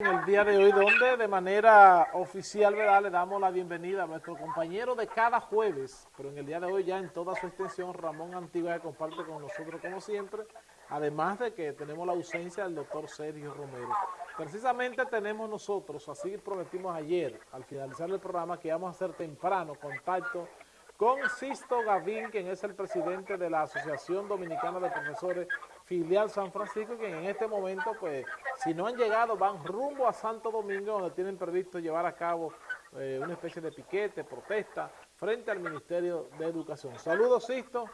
En el día de hoy, donde de manera oficial ¿verdad? le damos la bienvenida a nuestro compañero de cada jueves, pero en el día de hoy ya en toda su extensión, Ramón Antigua, comparte con nosotros como siempre, además de que tenemos la ausencia del doctor Sergio Romero. Precisamente tenemos nosotros, así prometimos ayer, al finalizar el programa, que íbamos a hacer temprano contacto con Sisto Gavín, quien es el presidente de la Asociación Dominicana de Profesores Filial San Francisco, que en este momento, pues, si no han llegado, van rumbo a Santo Domingo, donde tienen previsto llevar a cabo eh, una especie de piquete, protesta, frente al Ministerio de Educación. Saludos, Sisto.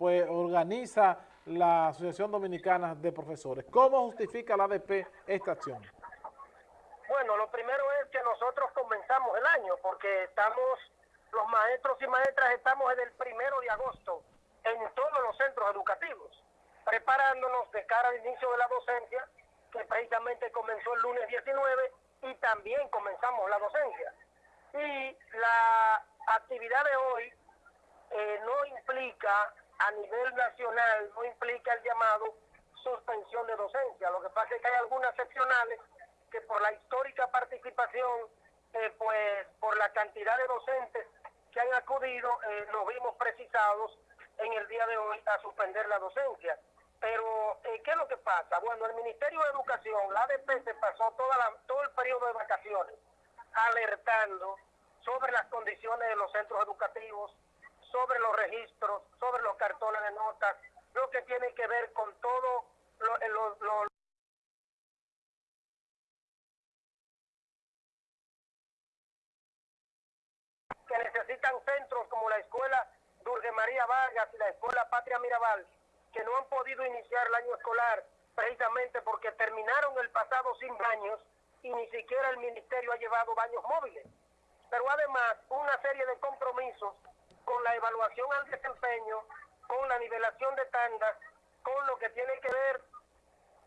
Pues organiza la Asociación Dominicana de Profesores. ¿Cómo justifica la ADP esta acción? Bueno, lo primero es que nosotros comenzamos el año porque estamos, los maestros y maestras estamos desde el primero de agosto en todos los centros educativos, preparándonos de cara al inicio de la docencia, que precisamente comenzó el lunes 19 y también comenzamos la docencia. Y la actividad de hoy eh, no implica a nivel nacional no implica el llamado suspensión de docencia. Lo que pasa es que hay algunas seccionales que por la histórica participación, eh, pues por la cantidad de docentes que han acudido, eh, nos vimos precisados en el día de hoy a suspender la docencia. Pero, eh, ¿qué es lo que pasa? Bueno, el Ministerio de Educación, la ADP, se pasó toda todo el periodo de vacaciones alertando sobre las condiciones de los centros educativos, sobre los registros, sobre los cartones de notas, lo que tiene que ver con todo lo, lo, que necesitan centros como la escuela Dulce María Vargas y la escuela Patria Mirabal, que no han podido iniciar el año escolar precisamente porque terminaron el pasado sin baños y ni siquiera el ministerio ha llevado baños móviles. Pero además una serie de compromisos con la evaluación al desempeño, con la nivelación de tandas, con lo que tiene que ver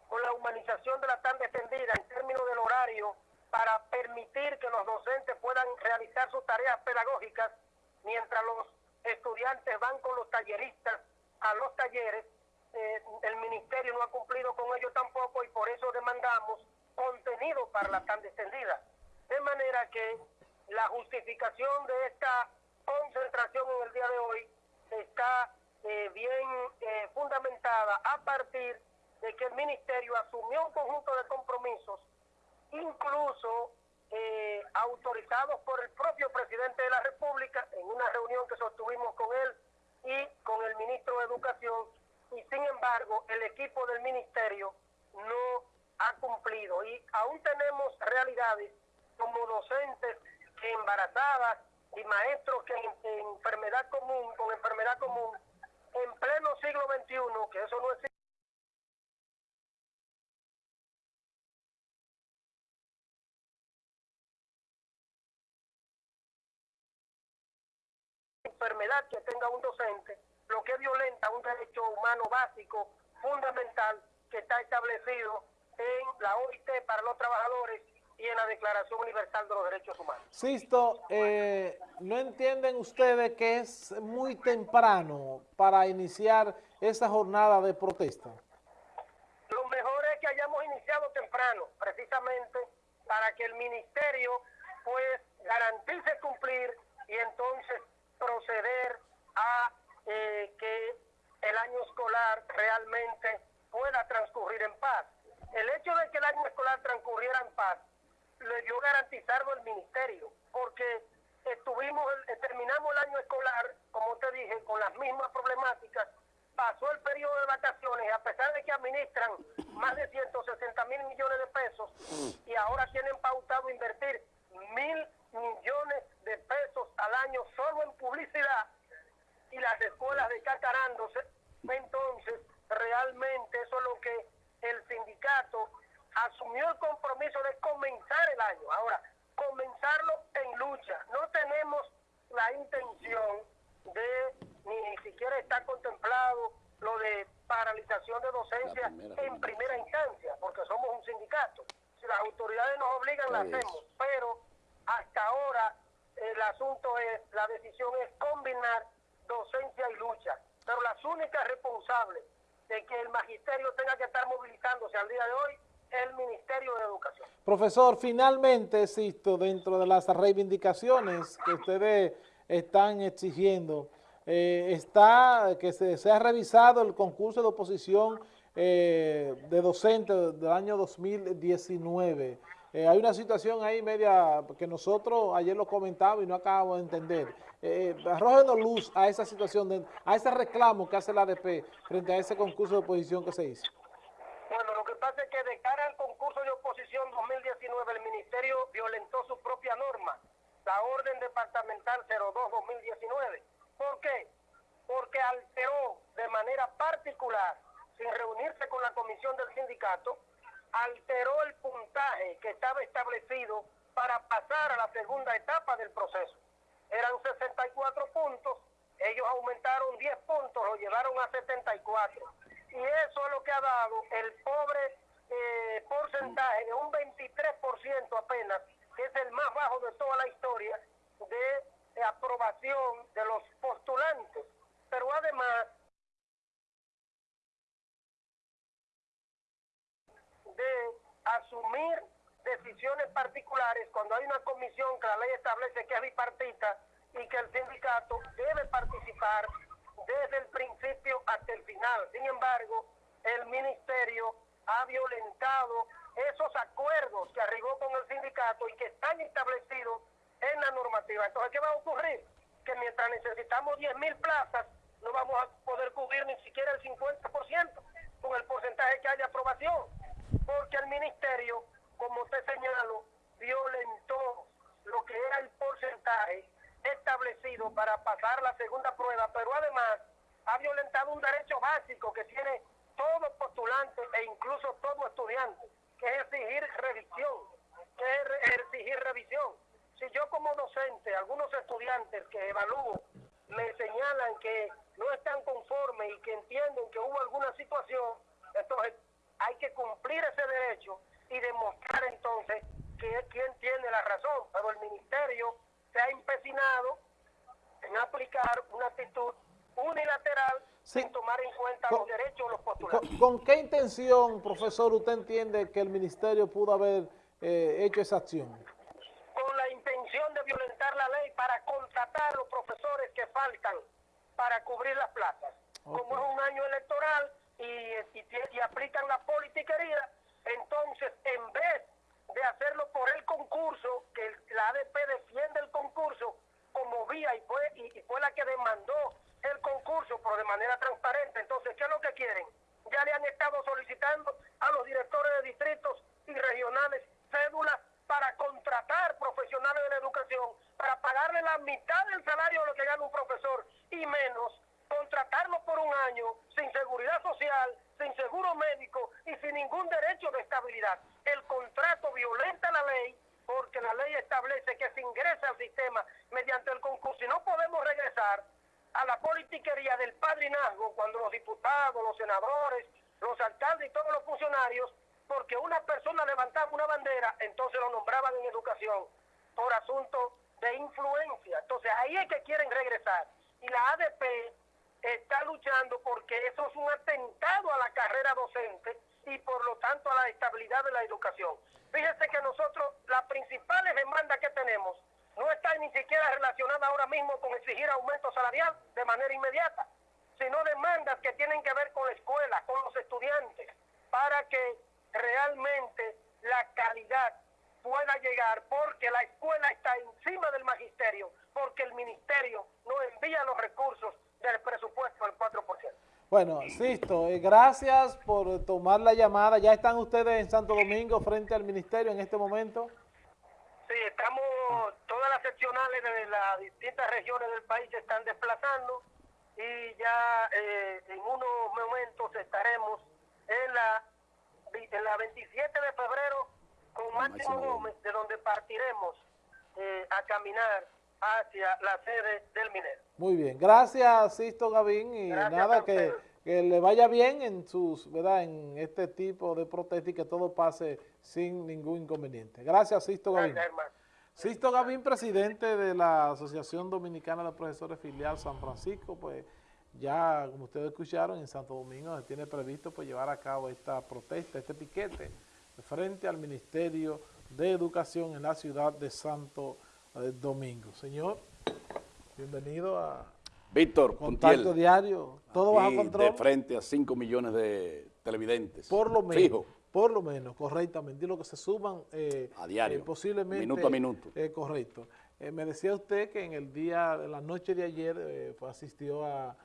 con la humanización de la tanda extendida en términos del horario para permitir que los docentes puedan realizar sus tareas pedagógicas mientras los estudiantes van con los talleristas a los talleres. Eh, el ministerio no ha cumplido con ello tampoco y por eso demandamos contenido para la tanda extendida. De manera que la justificación de esta concentración en el día de hoy está eh, bien eh, fundamentada a partir de que el ministerio asumió un conjunto de compromisos, incluso eh, autorizados por el propio presidente de la República en una reunión que sostuvimos con él y con el ministro de Educación, y sin embargo el equipo del ministerio no ha cumplido. Y aún tenemos realidades como docentes embarazadas y maestros que en, enfermedad común, con enfermedad común, en pleno siglo XXI, que eso no existe. enfermedad que tenga un docente, lo que violenta un derecho humano básico, fundamental, que está establecido en la OIT para los trabajadores y en la Declaración Universal de los Derechos Humanos. Sisto, eh, ¿no entienden ustedes que es muy temprano para iniciar esa jornada de protesta? Lo mejor es que hayamos iniciado temprano, precisamente para que el ministerio pues garantice cumplir y entonces proceder a eh, que el año escolar realmente pueda transcurrir en paz. El hecho de que el año escolar transcurriera en paz le dio garantizarlo el ministerio, porque estuvimos, eh, terminamos el año escolar, como te dije, con las mismas problemáticas, pasó el periodo de vacaciones, a pesar de que administran más de 160 mil millones de pesos y ahora tienen pautado invertir mil millones de pesos al año solo en publicidad y las escuelas descacarándose, entonces realmente eso es lo que el sindicato asumió el compromiso de comenzar el año. Ahora, comenzarlo en lucha. No tenemos la intención de, ni siquiera está contemplado lo de paralización de docencia en primera instancia, porque somos un sindicato, si las autoridades nos obligan, la hacemos, pero hasta ahora el asunto es, la decisión es combinar docencia y lucha, pero las únicas responsables de que el magisterio tenga que estar movilizándose al día de hoy es el Ministerio de Educación. Profesor, finalmente, Sisto, dentro de las reivindicaciones que ustedes están exigiendo, eh, está que se, se, ha revisado el concurso de oposición eh, de docentes del año 2019. Eh, hay una situación ahí media que nosotros ayer lo comentamos y no acabamos de entender. Eh, luz a esa situación, a ese reclamo que hace la ADP frente a ese concurso de oposición que se hizo. Bueno, lo que pasa es que de cara al concurso de oposición 2019, el Ministerio violentó su propia norma, la Orden Departamental 02-2019. ¿Por qué? Porque alteró de manera particular, sin reunirse con la comisión del sindicato, alteró el puntaje que estaba establecido para pasar a la segunda etapa del proceso. Eran 64 puntos, ellos aumentaron 10 puntos, lo llevaron a 74. Y eso es lo que ha dado el pobre eh, porcentaje de un 23% apenas, que es el más bajo de toda la historia de aprobación de los postulantes. Pero además de asumir decisiones particulares cuando hay una comisión que la ley establece que es bipartita y que el sindicato debe participar desde el principio hasta el final. Sin embargo, el ministerio ha violentado esos acuerdos que arribó con el sindicato y que están establecidos en la normativa. Entonces, ¿qué va a ocurrir? Que mientras necesitamos 10 mil plazas, no vamos a poder cubrir ni siquiera el 50% con el porcentaje que hay de aprobación porque el ministerio, como te señalo, violentó lo que era el porcentaje establecido para pasar la segunda prueba, pero además ha violentado un derecho básico que tiene todo postulante e incluso todo estudiante, que es exigir revisión, que es exigir revisión. Si yo como docente, algunos estudiantes que evalúo, me señalan que no están conformes y que entienden que hubo alguna situación, entonces hay que cumplir ese derecho y demostrar entonces que es quien tiene la razón. Pero el ministerio se ha empecinado en aplicar una actitud unilateral sin tomar en cuenta los derechos de los postulantes. ¿con, qué intención, profesor, usted entiende que el ministerio pudo haber eh, hecho esa acción? Con la intención de violentar la ley para contratar a los profesores que faltan para cubrir las plazas. Como es un año electoral, y, aplican la politiquería, entonces en vez de hacerlo por el concurso, que la ADP defiende el concurso como vía y fue, y, fue la que demandó pero de manera transparente. Entonces, ¿qué es lo que quieren? Ya le han estado solicitando a los directores de distritos y regionales cédulas para contratar profesionales de la educación, para pagarle la mitad del salario de lo que gana un profesor y menos contratarlo por un año sin seguridad social, sin seguro médico y sin ningún derecho de estabilidad. El contrato violenta la ley porque la ley establece que se ingresa al sistema mediante el concurso y no podemos regresar a la politiquería del padrinazgo cuando los diputados, los senadores, los alcaldes y todos los funcionarios, porque una persona levantaba una bandera, entonces lo nombraban en educación por asunto de influencia. Entonces ahí es que quieren regresar. Y la ADP está luchando porque eso es un atentado a la carrera docente y por lo tanto a la estabilidad de la educación. Fíjese que nosotros las principales demandas que tenemos no están ni siquiera relacionadas ahora mismo con exigir aumento salarial de manera inmediata, sino demandas que tienen que ver con la escuela, con los estudiantes, para que realmente la calidad pueda llegar, porque la escuela está encima del magisterio, porque el ministerio no envía los recursos del presupuesto del 4%. Bueno, Sisto, eh, gracias por tomar la llamada. ¿Ya están ustedes en Santo Domingo frente al ministerio en este momento? Sí, estamos, seccionales de las distintas regiones del país se están desplazando y ya eh, en unos momentos estaremos en la, en la 27 de febrero con Máximo Gómez, de donde partiremos eh, a caminar hacia la sede del minero. Muy bien, gracias Sisto Gavín y nada que que le vaya bien en sus, ¿verdad? En este tipo de protesta y que todo pase sin ningún inconveniente. Gracias, Sisto Gavín. Gracias. Sisto Gavín, presidente de la Asociación Dominicana de Profesores Filial San Francisco, pues ya, como ustedes escucharon, en Santo Domingo se tiene previsto pues, llevar a cabo esta protesta, este piquete, frente al Ministerio de Educación en la ciudad de Santo eh, Domingo. Señor, bienvenido a Víctor Contacto Puntiel, Diario, todo bajo control. de frente a 5 millones de televidentes. Por lo menos, Fijo. Por lo menos, correctamente, y lo que se suman eh, A diario, eh, posiblemente minuto a minuto. eh, correcto. Eh, me decía usted que en el día, de la noche de ayer, fue, asistió a,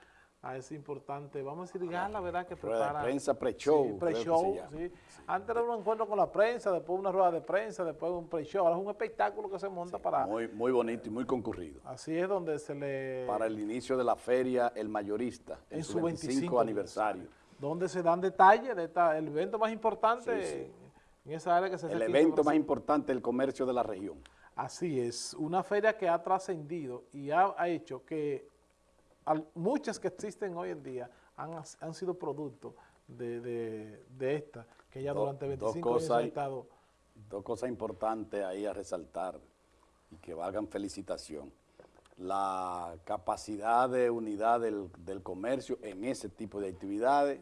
a ese importante, vamos a decir, gala, ¿verdad? Que Rueda de prepara. prensa, pre-show, Sí, pre-show, sí. Antes era un encuentro con la prensa, después una rueda de prensa, después un pre-show. Ahora es un espectáculo que se monta para... Muy, muy bonito y muy concurrido. Así es donde se le... Para el inicio de la feria El Mayorista, en, en su 25, 25 aniversario. Donde se dan detalles de esta, el evento más importante Sí, sí. En, esa área que se El evento más importante del comercio de la región. Así es, una feria que ha trascendido y ha, ha hecho que al- muchas que existen hoy en día han, han sido producto de, de- de esta, que ya Do- durante dos 25 años ha estado... Dos cosas importantes ahí a resaltar y que valgan felicitación. La capacidad de unidad del, del comercio en ese tipo de actividades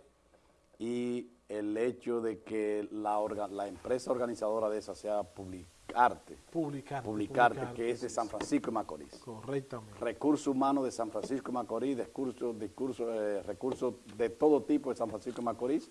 y el hecho de que la, orga- la empresa organizadora de esa sea Publicarte, Publicarte, Publicarte, que es de San Francisco de Macorís. Correctamente. Recursos humanos de San Francisco de Macorís, discursos, discursos, eh, recursos de todo tipo de San Francisco de Macorís,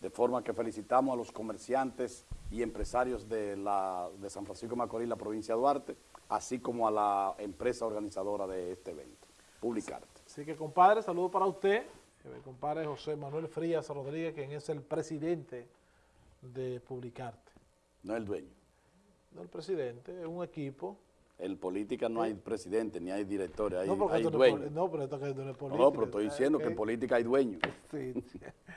de forma que felicitamos a los comerciantes y empresarios de, la, de San Francisco de Macorís, la provincia de Duarte, así como a la empresa organizadora de este evento, Publicarte. Así que, compadre, saludo para usted, eh, compadre José Manuel Frías Rodríguez, quien es el presidente de Publicarte. No el dueño. No el presidente, es un equipo. En política no hay presidente ni hay directores, hay, no, hay no es pero esto que no es política. no, pero estoy ¿sabes diciendo que en política hay dueños. Sí.